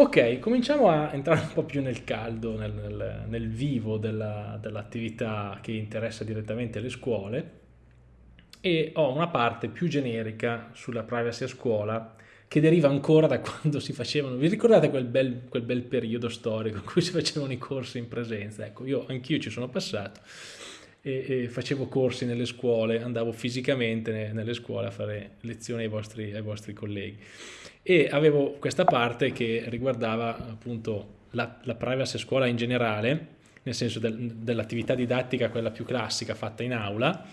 Ok, cominciamo a entrare un po' più nel caldo, nel, nel, nel vivo dell'attività dell che interessa direttamente le scuole. E ho una parte più generica sulla privacy a scuola che deriva ancora da quando si facevano, vi ricordate quel bel, quel bel periodo storico in cui si facevano i corsi in presenza? Ecco, io anch'io ci sono passato e, e, facevo corsi nelle scuole, andavo fisicamente nelle scuole a fare lezioni ai vostri, ai vostri colleghi. E avevo questa parte che riguardava appunto la, la privacy scuola in generale, nel senso del, dell'attività didattica, quella più classica fatta in aula,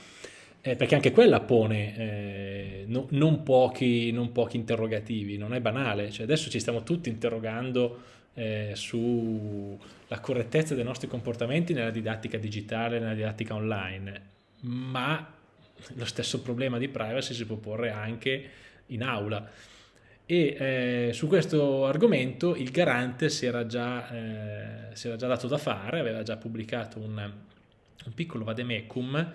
eh, perché anche quella pone eh, no, non, pochi, non, pochi, interrogativi, non è banale, cioè adesso ci stiamo tutti interrogando eh, sulla correttezza dei nostri comportamenti nella didattica digitale, nella didattica online, ma lo stesso problema di privacy si può porre anche in aula. E eh, su questo argomento il garante si era, già, eh, si era già dato da fare, aveva già pubblicato un, un piccolo vademecum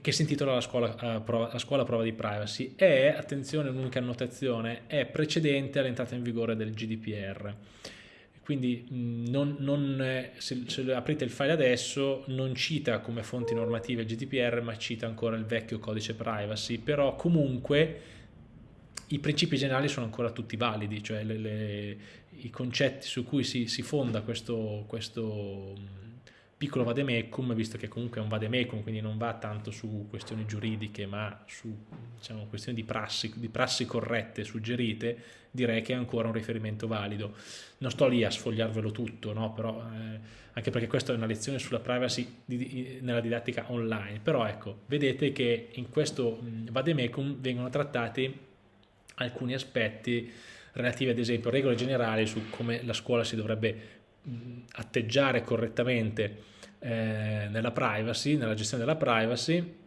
che si intitola la scuola, uh, prova, la scuola prova di privacy. È, attenzione un'unica annotazione, è precedente all'entrata in vigore del GDPR quindi non, non, se, se, aprite il file adesso non cita come fonti normative il GDPR ma cita ancora il vecchio codice privacy. Però comunque i principi generali sono ancora tutti validi, cioè le, le, i concetti su cui si, si fonda questo, questo piccolo vademecum, visto che comunque è un vademecum, quindi non va tanto su questioni giuridiche, ma su diciamo, questioni di prassi, di prassi corrette, suggerite, direi che è ancora un riferimento valido. Non sto lì a sfogliarvelo tutto, no? però, eh, anche perché questa è una lezione sulla privacy di, di, nella didattica online, però ecco, vedete che in questo vademecum vengono trattati alcuni aspetti relativi ad esempio a regole generali su come la scuola si dovrebbe atteggiare correttamente eh, nella privacy, nella gestione della privacy.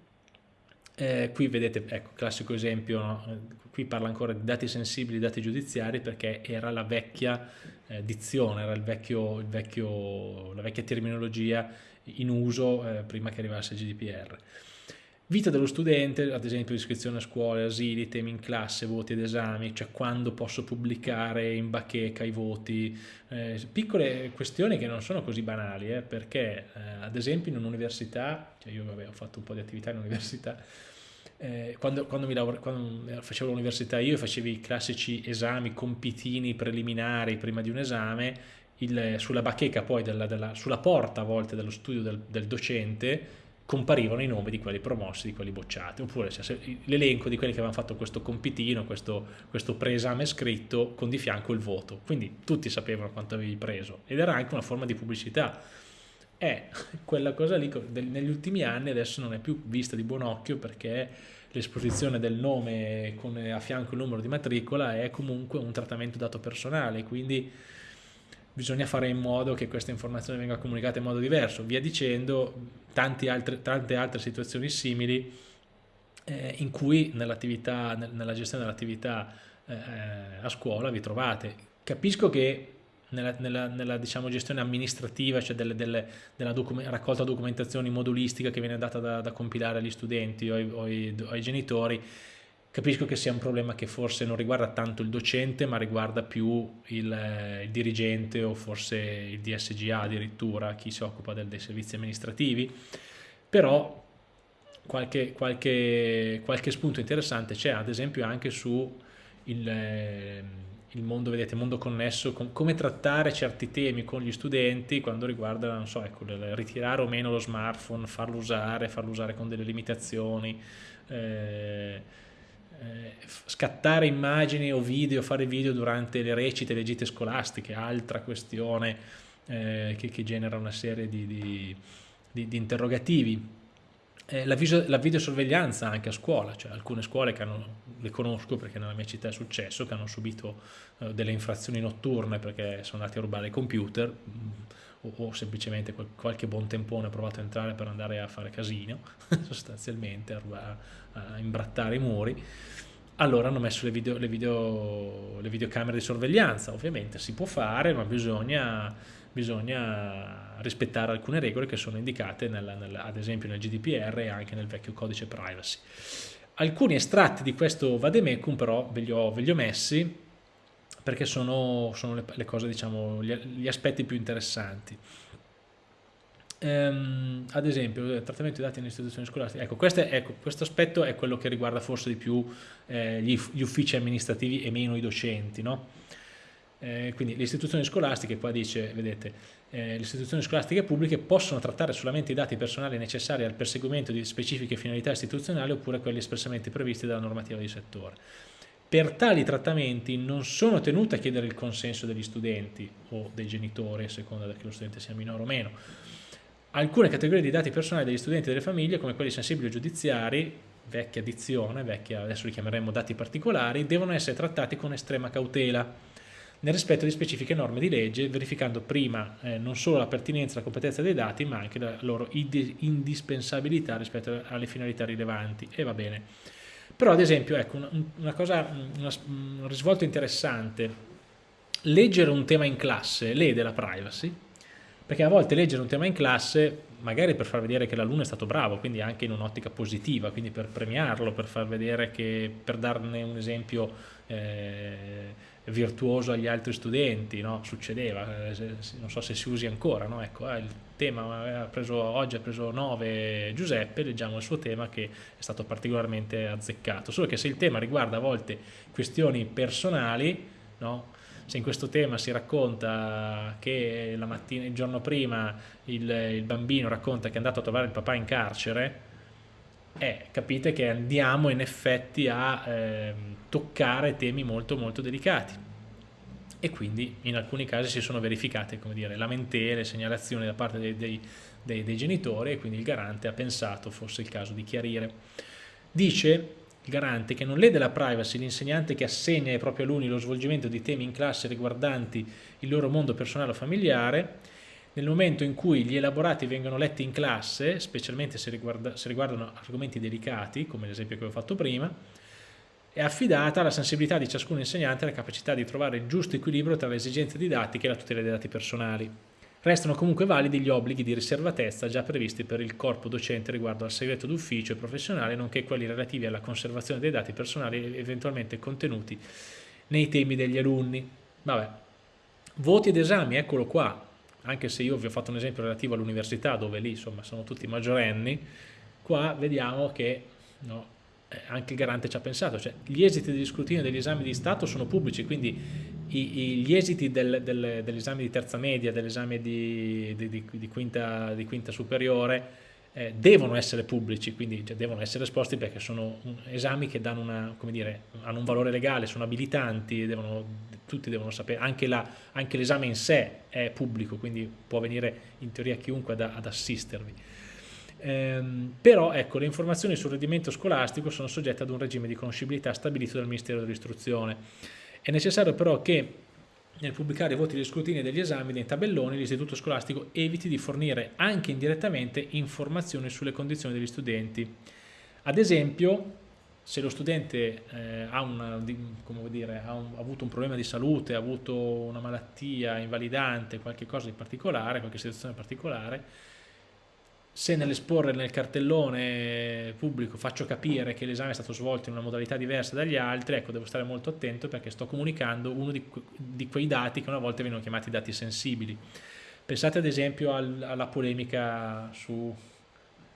Eh, qui vedete, ecco, classico esempio, no? qui parla ancora di dati sensibili, dati giudiziari, perché era la vecchia eh, dizione, era il vecchio, il vecchio, la vecchia terminologia in uso eh, prima che arrivasse il GDPR. Vita dello studente, ad esempio iscrizione a scuole, asili, temi in classe, voti ed esami, cioè quando posso pubblicare in bacheca i voti, eh, piccole questioni che non sono così banali, eh, perché eh, ad esempio in un'università, cioè io vabbè, ho fatto un po' di attività in università, eh, quando, quando, quando, facevo l'università io facevo i classici esami, compitini preliminari prima di un esame, il, sulla bacheca poi, della, della, sulla porta a volte dello studio del, del docente, comparivano i nomi di quelli promossi, di quelli bocciati, oppure cioè, l'elenco di quelli che avevano fatto questo compitino, questo, questo preesame scritto con di fianco il voto, quindi tutti sapevano quanto avevi preso ed era anche una forma di pubblicità. E quella cosa lì negli ultimi anni adesso non è più vista di buon occhio perché l'esposizione del nome con a fianco il numero di matricola è comunque un trattamento dato personale, quindi bisogna fare in modo che questa informazione venga comunicata in modo diverso, via dicendo altre, tante altre situazioni simili eh, in cui nell'attività, nella gestione dell'attività eh, a scuola vi trovate. Capisco che nella, nella, nella diciamo, gestione amministrativa, cioè delle, delle, della document raccolta documentazioni modulistica che viene data da, da compilare agli studenti o ai, o ai, ai genitori, Capisco che sia un problema che forse non riguarda tanto il docente, ma riguarda più il, eh, il dirigente o forse il DSGA addirittura, chi si occupa del, dei servizi amministrativi, però qualche, qualche, qualche spunto interessante c'è, ad esempio anche su il, eh, il mondo, vedete, mondo connesso, com come trattare certi temi con gli studenti quando riguarda, non so, ecco, ritirare o meno lo smartphone, farlo usare, farlo usare con delle limitazioni, eh, scattare immagini o video, fare video durante le recite, le gite scolastiche, altra questione eh, che, che, genera una serie di, di, di, di interrogativi. Eh, la, la, videosorveglianza anche a scuola, cioè alcune scuole che hanno, le conosco perché nella mia città è successo, che hanno subito eh, delle infrazioni notturne perché sono andati a rubare i computer, o, o semplicemente qual, qualche buon tempone ha provato a entrare per andare a fare casino, sostanzialmente, a, a, imbrattare i muri, allora hanno messo le, video, le, video, le videocamere di sorveglianza, ovviamente si può fare, ma bisogna, bisogna rispettare alcune regole che sono indicate nella, nella, ad esempio nel GDPR e anche nel vecchio codice privacy. Alcuni estratti di questo vademecum però ve li ho, ve li ho messi perché sono, sono le, le, cose, diciamo, gli, gli aspetti più interessanti. Um, ad esempio, il trattamento di dati nelle istituzioni scolastiche, ecco, questo, è, ecco, questo aspetto è quello che riguarda forse di più eh, gli, gli, uffici amministrativi e meno i docenti, no? Eh, quindi le istituzioni scolastiche, qua dice, vedete, eh, le istituzioni scolastiche pubbliche possono trattare solamente i dati personali necessari al perseguimento di specifiche finalità istituzionali oppure quelli espressamente previsti dalla normativa di settore. Per tali trattamenti non sono tenute a chiedere il consenso degli studenti o dei genitori, a seconda che lo studente sia minore o meno, alcune categorie di dati personali degli studenti e delle famiglie, come quelli sensibili o giudiziari, vecchia dizione, vecchia, adesso li chiameremo dati particolari, devono essere trattati con estrema cautela, nel rispetto di specifiche norme di legge, verificando prima eh, non solo la pertinenza e la competenza dei dati, ma anche la loro indispensabilità rispetto alle finalità rilevanti. E va bene. Però ad esempio, ecco, una, una cosa, una, un risvolto interessante, leggere un tema in classe lede la privacy, perché a volte leggere un tema in classe magari per far vedere che l'alunno è stato bravo, quindi anche in un'ottica positiva, quindi per premiarlo, per far vedere che, per darne un esempio eh, virtuoso agli altri studenti, no? succedeva, eh, non so se si usi ancora, no? ecco, eh, il tema ha preso, oggi ha preso 9 Giuseppe, leggiamo il suo tema che è stato particolarmente azzeccato, solo che se il tema riguarda a volte questioni personali, no? Se in questo tema si racconta che la mattina, il giorno prima il, il bambino racconta che è andato a trovare il papà in carcere, eh, capite che andiamo in effetti a eh, toccare temi molto molto delicati e quindi in alcuni casi si sono verificate come dire, lamentele, segnalazioni da parte dei, dei, dei, dei genitori e quindi il garante ha pensato fosse il caso di chiarire. Dice il garante che non lede la privacy l'insegnante che assegna ai propri alunni lo svolgimento di temi in classe riguardanti il loro mondo personale o familiare, nel momento in cui gli elaborati vengono letti in classe, specialmente se, riguarda, se riguardano argomenti delicati, come l'esempio che ho fatto prima, è affidata alla sensibilità di ciascun insegnante e alla capacità di trovare il giusto equilibrio tra le esigenze didattiche e la tutela dei dati personali. Restano comunque validi gli obblighi di riservatezza già previsti per il corpo docente riguardo al segreto d'ufficio e professionale, nonché quelli relativi alla conservazione dei dati personali eventualmente contenuti nei temi degli alunni. Vabbè. Voti ed esami, eccolo qua, anche se io vi ho fatto un esempio relativo all'università dove lì insomma sono tutti maggiorenni, qua vediamo che no, anche il garante ci ha pensato, cioè gli esiti degli scrutini degli esami di Stato sono pubblici, quindi i, i, gli esiti del, del, dell'esame di terza media, dell'esame di, di, di, quinta, di quinta superiore, eh, devono essere pubblici, quindi cioè, devono essere esposti perché sono esami che una, dire, hanno un valore legale, sono abilitanti, devono, tutti devono sapere, anche l'esame in sé è pubblico, quindi può venire in teoria chiunque ad, ad assistervi. Ehm, però ecco, le informazioni sul rendimento scolastico sono soggette ad un regime di conoscibilità stabilito dal Ministero dell'Istruzione è necessario però che nel pubblicare i voti degli scrutini e degli esami nei tabelloni l'istituto scolastico eviti di fornire anche indirettamente informazioni sulle condizioni degli studenti. Ad esempio, se lo studente eh, ha, una, dire, ha, un, ha, avuto un problema di salute, ha avuto una malattia invalidante, qualche cosa di particolare, qualche situazione particolare, se nell'esporre nel cartellone pubblico faccio capire che l'esame è stato svolto in una modalità diversa dagli altri, ecco devo stare molto attento perché sto comunicando uno di, di quei dati che una volta vengono chiamati dati sensibili. Pensate ad esempio al, alla polemica su,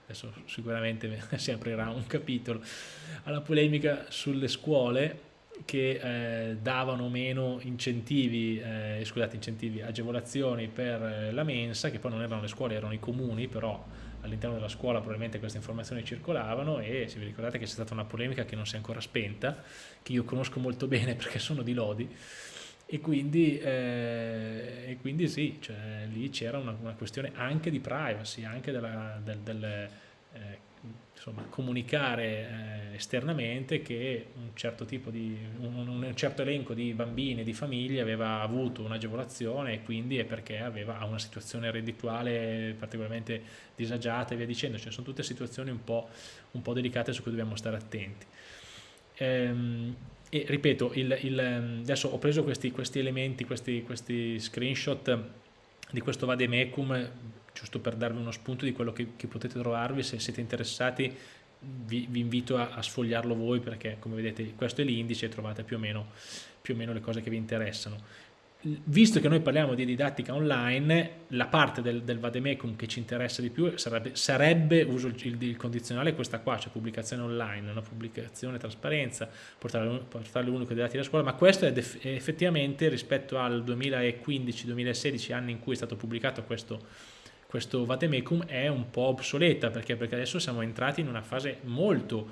adesso sicuramente si aprirà un capitolo, alla polemica sulle scuole che eh, davano meno incentivi, eh, scusate, incentivi, agevolazioni per eh, la mensa, che poi non erano le scuole, erano i comuni, però all'interno della scuola probabilmente queste informazioni circolavano e se vi ricordate che c'è stata una polemica che non si è ancora spenta, che io conosco molto bene perché sono di Lodi, e quindi, eh, e quindi sì, cioè, lì c'era una, una, questione anche di privacy, anche della, del, del eh, insomma, comunicare eh, esternamente che un certo, tipo di, un, un, certo elenco di bambini e di famiglie aveva avuto un'agevolazione e quindi è perché aveva una situazione reddituale particolarmente disagiata e via dicendo, cioè sono tutte situazioni un po', un po delicate su cui dobbiamo stare attenti. Ehm, e ripeto, il, il, adesso ho preso questi, questi elementi, questi, questi screenshot di questo vademecum giusto per darvi uno spunto di quello che, che potete trovarvi se siete interessati vi, vi invito a, a, sfogliarlo voi perché come vedete questo è l'indice e trovate più o, meno, più o meno le cose che vi interessano. Visto che noi parliamo di didattica online, la parte del, del vademecum che ci interessa di più sarebbe, sarebbe uso il, il, condizionale questa qua, cioè pubblicazione online, una pubblicazione, trasparenza, portare, portare l'unico dei dati della scuola, ma questo è effettivamente rispetto al 2015-2016, anni in cui è stato pubblicato questo, questo vademecum, è un po' obsoleta, perché? perché adesso siamo entrati in una fase molto,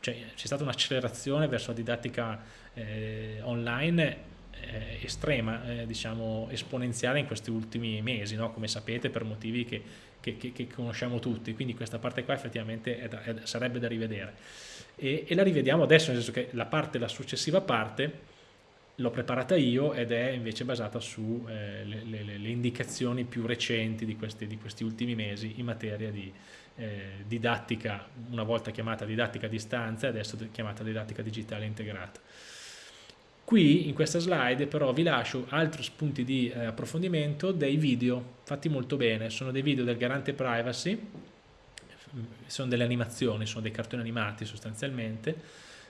cioè c'è stata un'accelerazione verso la didattica eh, online eh, estrema, eh, diciamo esponenziale in questi ultimi mesi, no? come sapete per motivi che, che, che, che, conosciamo tutti, quindi questa parte qua effettivamente da, è, sarebbe da rivedere e, e, la rivediamo adesso, nel senso che la parte, la successiva parte l'ho preparata io ed è invece basata su eh, indicazioni più recenti di questi, di questi, ultimi mesi in materia di eh, didattica, una volta chiamata didattica a distanza e adesso chiamata didattica digitale integrata. Qui in questa slide però vi lascio altri spunti di eh, approfondimento dei video fatti molto bene, sono dei video del garante privacy, sono delle animazioni, sono dei cartoni animati sostanzialmente,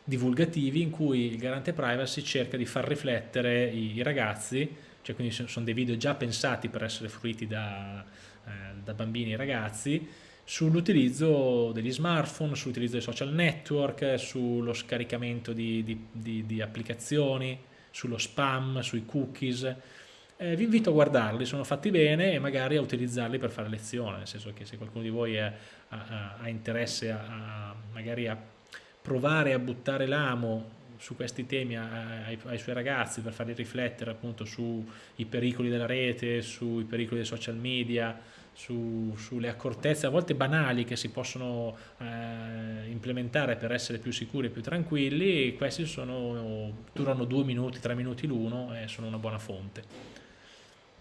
divulgativi in cui il garante privacy cerca di far riflettere i, ragazzi, cioè quindi sono dei video già pensati per essere fruiti da, eh, da bambini e ragazzi, sull'utilizzo degli smartphone, sull'utilizzo dei social network, sullo scaricamento di, di, di, di applicazioni, sullo spam, sui cookies. Eh, vi invito a guardarli, sono fatti bene e magari a utilizzarli per fare lezione, nel senso che se qualcuno di voi ha, ha, ha interesse a, a, magari a provare a buttare l'amo su questi temi ai, ai, suoi ragazzi per farli riflettere appunto sui pericoli della rete, sui pericoli dei social media, su, sulle accortezze a volte banali che si possono eh, implementare per essere più sicuri e più tranquilli, questi sono, durano due minuti, tre minuti l'uno e sono una buona fonte.